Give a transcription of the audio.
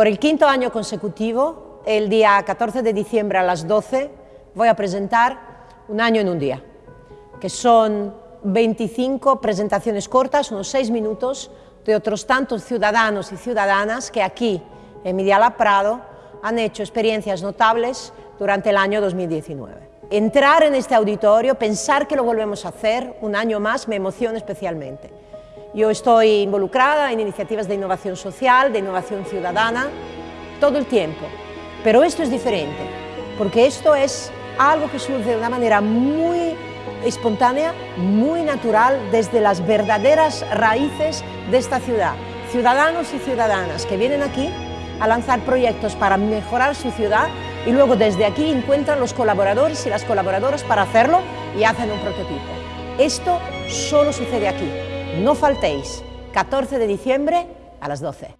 Por el quinto año consecutivo, el día 14 de diciembre a las 12, voy a presentar Un año en un día, que son 25 presentaciones cortas, unos 6 minutos, de otros tantos ciudadanos y ciudadanas que aquí, en Mediala Prado, han hecho experiencias notables durante el año 2019. Entrar en este auditorio, pensar que lo volvemos a hacer un año más, me emociona especialmente. Yo estoy involucrada en iniciativas de innovación social, de innovación ciudadana, todo el tiempo. Pero esto es diferente, porque esto es algo que surge de una manera muy espontánea, muy natural, desde las verdaderas raíces de esta ciudad. Ciudadanos y ciudadanas que vienen aquí a lanzar proyectos para mejorar su ciudad y luego desde aquí encuentran los colaboradores y las colaboradoras para hacerlo y hacen un prototipo. Esto solo sucede aquí. No faltéis, 14 de diciembre a las 12.